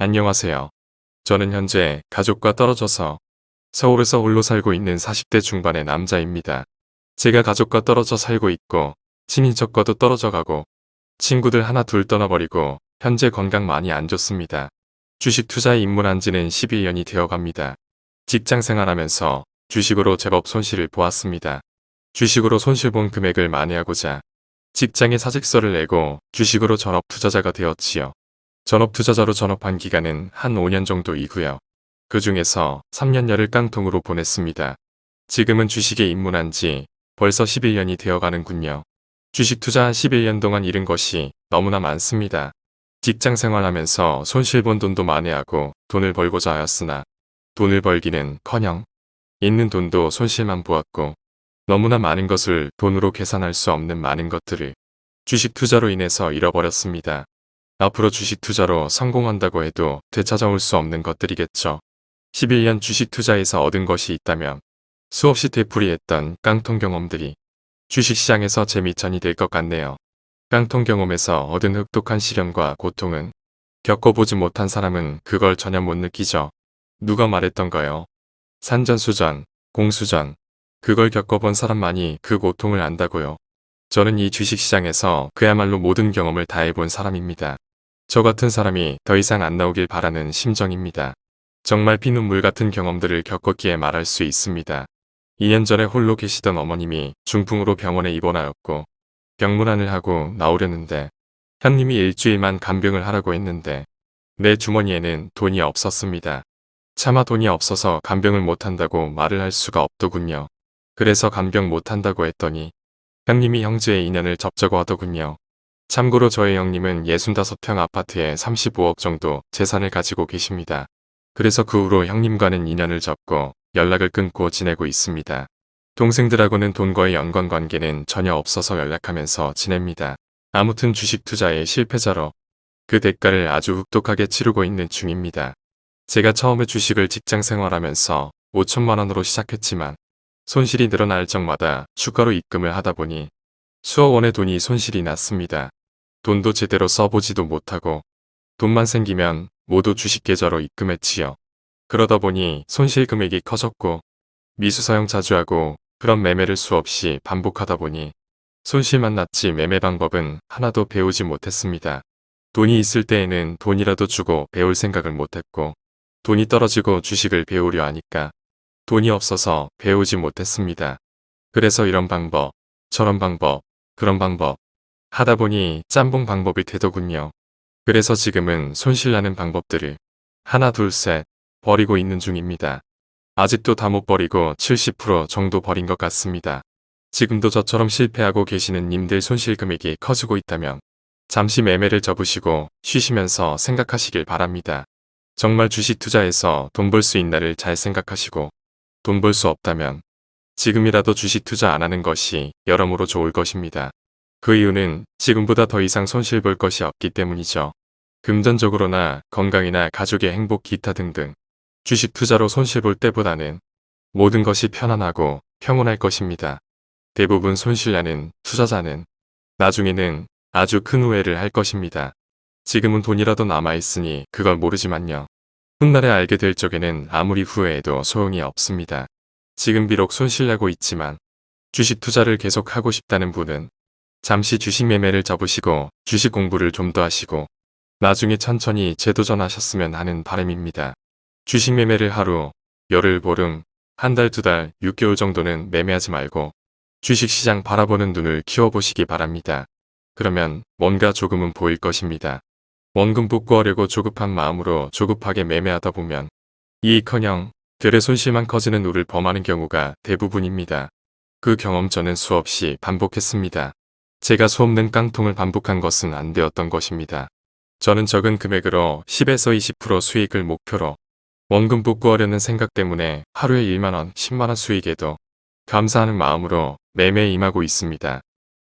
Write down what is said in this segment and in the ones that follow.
안녕하세요. 저는 현재 가족과 떨어져서 서울에서 홀로 살고 있는 40대 중반의 남자입니다. 제가 가족과 떨어져 살고 있고 친인척과도 떨어져 가고 친구들 하나 둘 떠나버리고 현재 건강 많이 안 좋습니다. 주식 투자에 입문한 지는 11년이 되어 갑니다. 직장 생활하면서 주식으로 제법 손실을 보았습니다. 주식으로 손실 본 금액을 만회하고자 직장에 사직서를 내고 주식으로 전업 투자자가 되었지요. 전업 투자자로 전업한 기간은 한 5년 정도 이고요. 그 중에서 3년여를 깡통으로 보냈습니다. 지금은 주식에 입문한 지 벌써 11년이 되어 가는군요. 주식 투자 한 11년 동안 잃은 것이 너무나 많습니다. 직장 생활하면서 손실 본 돈도 만회하고 돈을 벌고자 하였으나 돈을 벌기는 커녕 있는 돈도 손실만 보았고 너무나 많은 것을 돈으로 계산할 수 없는 많은 것들을 주식 투자로 인해서 잃어버렸습니다. 앞으로 주식 투자로 성공한다고 해도 되찾아올 수 없는 것들이겠죠. 11년 주식 투자에서 얻은 것이 있다면 수없이 되풀이했던 깡통 경험들이 주식시장에서 재미천이 될 것 같네요. 깡통 경험에서 얻은 흡독한 시련과 고통은 겪어보지 못한 사람은 그걸 전혀 못 느끼죠. 누가 말했던가요? 산전수전, 공수전, 그걸 겪어본 사람만이 그 고통을 안다고요. 저는 이 주식시장에서 그야말로 모든 경험을 다 해본 사람입니다. 저 같은 사람이 더 이상 안 나오길 바라는 심정입니다. 정말 피눈물 같은 경험들을 겪었기에 말할 수 있습니다. 2년 전에 홀로 계시던 어머님이 중풍으로 병원에 입원하였고 병문안을 하고 나오려는데 현님이 일주일만 간병을 하라고 했는데 내 주머니에는 돈이 없었습니다. 차마 돈이 없어서 간병을 못한다고 말을 할 수가 없더군요. 그래서 간병 못한다고 했더니 형님이 형제의 인연을 접자고 하더군요. 참고로 저의 형님은 65평 아파트에 35억 정도 재산을 가지고 계십니다. 그래서 그 후로 형님과는 인연을 접고 연락을 끊고 지내고 있습니다. 동생들하고는 돈과의 연관관계는 전혀 없어서 연락하면서 지냅니다. 아무튼 주식 투자의 실패자로 그 대가를 아주 흡독하게 치르고 있는 중입니다. 제가 처음에 주식을 직장 생활하면서 5천만원으로 시작했지만 손실이 늘어날 적마다 추가로 입금을 하다 보니 수억 원의 돈이 손실이 났습니다. 돈도 제대로 써보지도 못하고 돈만 생기면 모두 주식 계좌로 입금했지요. 그러다 보니 손실 금액이 커졌고 미수 사용 자주 하고 그런 매매를 수없이 반복하다 보니 손실만 났지 매매 방법은 하나도 배우지 못했습니다. 돈이 있을 때에는 돈이라도 주고 배울 생각을 못했고 돈이 떨어지고 주식을 배우려 하니까 돈이 없어서 배우지 못했습니다. 그래서 이런 방법, 저런 방법, 그런 방법 하다 보니 짬뽕 방법이 되더군요. 그래서 지금은 손실나는 방법들을 하나 둘 셋 버리고 있는 중입니다. 아직도 다 못 버리고 70% 정도 버린 것 같습니다. 지금도 저처럼 실패하고 계시는 님들 손실 금액이 커지고 있다면 잠시 매매를 접으시고 쉬시면서 생각하시길 바랍니다. 정말 주식 투자에서 돈 벌 수 있나를 잘 생각하시고 돈 벌 수 없다면 지금이라도 주식 투자 안 하는 것이 여러모로 좋을 것입니다. 그 이유는 지금보다 더 이상 손실 볼 것이 없기 때문이죠. 금전적으로나 건강이나 가족의 행복 기타 등등 주식 투자로 손실 볼 때보다는 모든 것이 편안하고 평온할 것입니다. 대부분 손실나는 투자자는 나중에는 아주 큰 후회를 할 것입니다. 지금은 돈이라도 남아있으니 그걸 모르지만요. 훗날에 알게 될 적에는 아무리 후회해도 소용이 없습니다. 지금 비록 손실나고 있지만 주식 투자를 계속하고 싶다는 분은 잠시 주식 매매를 접으시고 주식 공부를 좀 더 하시고 나중에 천천히 재도전하셨으면 하는 바람입니다. 주식 매매를 하루, 열흘, 보름, 한 달, 두 달, 6개월 정도는 매매하지 말고 주식시장 바라보는 눈을 키워보시기 바랍니다. 그러면 뭔가 조금은 보일 것입니다. 원금 복구하려고 조급한 마음으로 조급하게 매매하다 보면 이익커녕 결의 손실만 커지는 우를 범하는 경우가 대부분입니다. 그 경험 저는 수없이 반복했습니다. 제가 수없는 깡통을 반복한 것은 안 되었던 것입니다. 저는 적은 금액으로 10에서 20% 수익을 목표로 원금 복구하려는 생각 때문에 하루에 1만원, 10만원 수익에도 감사하는 마음으로 매매에 임하고 있습니다.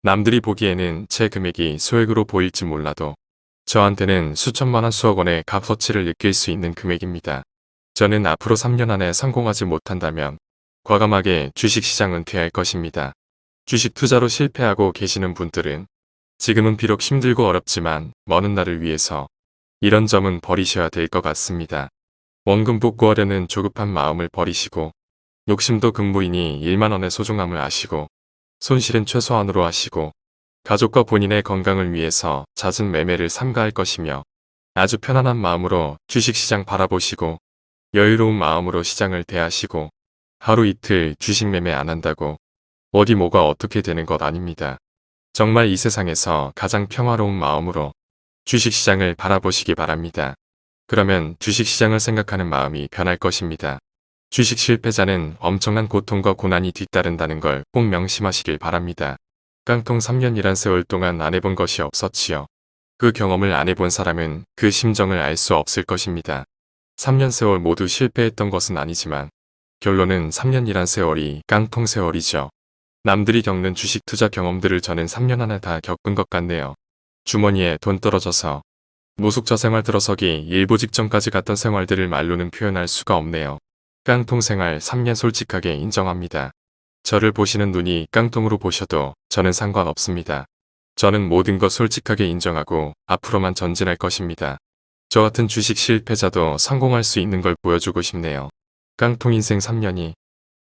남들이 보기에는 제 금액이 소액으로 보일지 몰라도 저한테는 수천만원 수억 원의 값어치를 느낄 수 있는 금액입니다. 저는 앞으로 3년 안에 성공하지 못한다면 과감하게 주식시장 은퇴할 것입니다. 주식 투자로 실패하고 계시는 분들은 지금은 비록 힘들고 어렵지만 먼 훗날을 위해서 이런 점은 버리셔야 될 것 같습니다. 원금 복구하려는 조급한 마음을 버리시고 욕심도 금무이니 1만원의 소중함을 아시고 손실은 최소한으로 하시고 가족과 본인의 건강을 위해서 잦은 매매를 삼가할 것이며 아주 편안한 마음으로 주식시장 바라보시고 여유로운 마음으로 시장을 대하시고 하루 이틀 주식 매매 안 한다고 어디 뭐가 어떻게 되는 것 아닙니다. 정말 이 세상에서 가장 평화로운 마음으로 주식시장을 바라보시기 바랍니다. 그러면 주식시장을 생각하는 마음이 변할 것입니다. 주식 실패자는 엄청난 고통과 고난이 뒤따른다는 걸 꼭 명심하시길 바랍니다. 깡통 3년이란 세월 동안 안 해본 것이 없었지요. 그 경험을 안 해본 사람은 그 심정을 알 수 없을 것입니다. 3년 세월 모두 실패했던 것은 아니지만 결론은 3년이란 세월이 깡통 세월이죠. 남들이 겪는 주식 투자 경험들을 저는 3년 안에 다 겪은 것 같네요. 주머니에 돈 떨어져서 노숙자 생활 들어서기 일부 직전까지 갔던 생활들을 말로는 표현할 수가 없네요. 깡통 생활 3년 솔직하게 인정합니다. 저를 보시는 눈이 깡통으로 보셔도 저는 상관없습니다. 저는 모든 것 솔직하게 인정하고 앞으로만 전진할 것입니다. 저 같은 주식 실패자도 성공할 수 있는 걸 보여주고 싶네요. 깡통 인생 3년이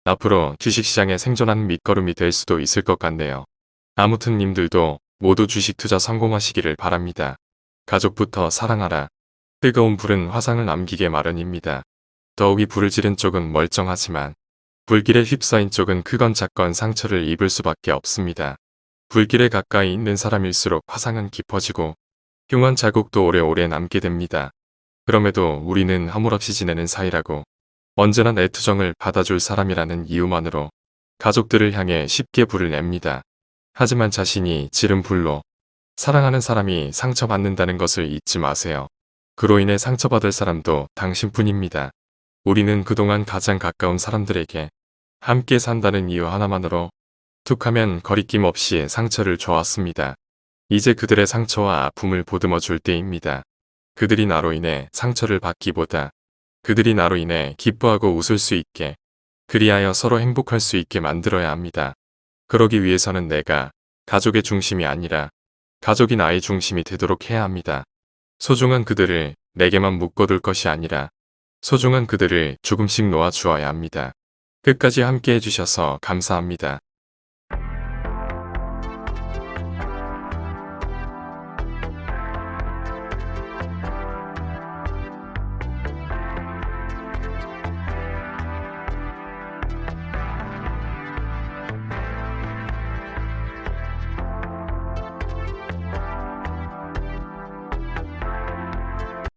앞으로 주식시장에 생존하는 밑거름이 될 수도 있을 것 같네요. 아무튼 님들도 모두 주식 투자 성공하시기를 바랍니다. 가족부터 사랑하라. 뜨거운 불은 화상을 남기게 마련입니다. 더욱이 불을 지른 쪽은 멀쩡하지만 불길에 휩싸인 쪽은 크건 작건 상처를 입을 수밖에 없습니다. 불길에 가까이 있는 사람일수록 화상은 깊어지고 흉한 자국도 오래오래 남게 됩니다. 그럼에도 우리는 허물없이 지내는 사이라고 언제나 내 투정을 받아줄 사람이라는 이유만으로 가족들을 향해 쉽게 불을 냅니다. 하지만 자신이 지른 불로 사랑하는 사람이 상처받는다는 것을 잊지 마세요. 그로 인해 상처받을 사람도 당신뿐입니다. 우리는 그동안 가장 가까운 사람들에게 함께 산다는 이유 하나만으로 툭하면 거리낌 없이 상처를 줘왔습니다. 이제 그들의 상처와 아픔을 보듬어 줄 때입니다. 그들이 나로 인해 상처를 받기보다 그들이 나로 인해 기뻐하고 웃을 수 있게 그리하여 서로 행복할 수 있게 만들어야 합니다. 그러기 위해서는 내가 가족의 중심이 아니라 가족이 나의 중심이 되도록 해야 합니다. 소중한 그들을 내게만 묶어둘 것이 아니라 소중한 그들을 조금씩 놓아주어야 합니다. 끝까지 함께 해주셔서 감사합니다.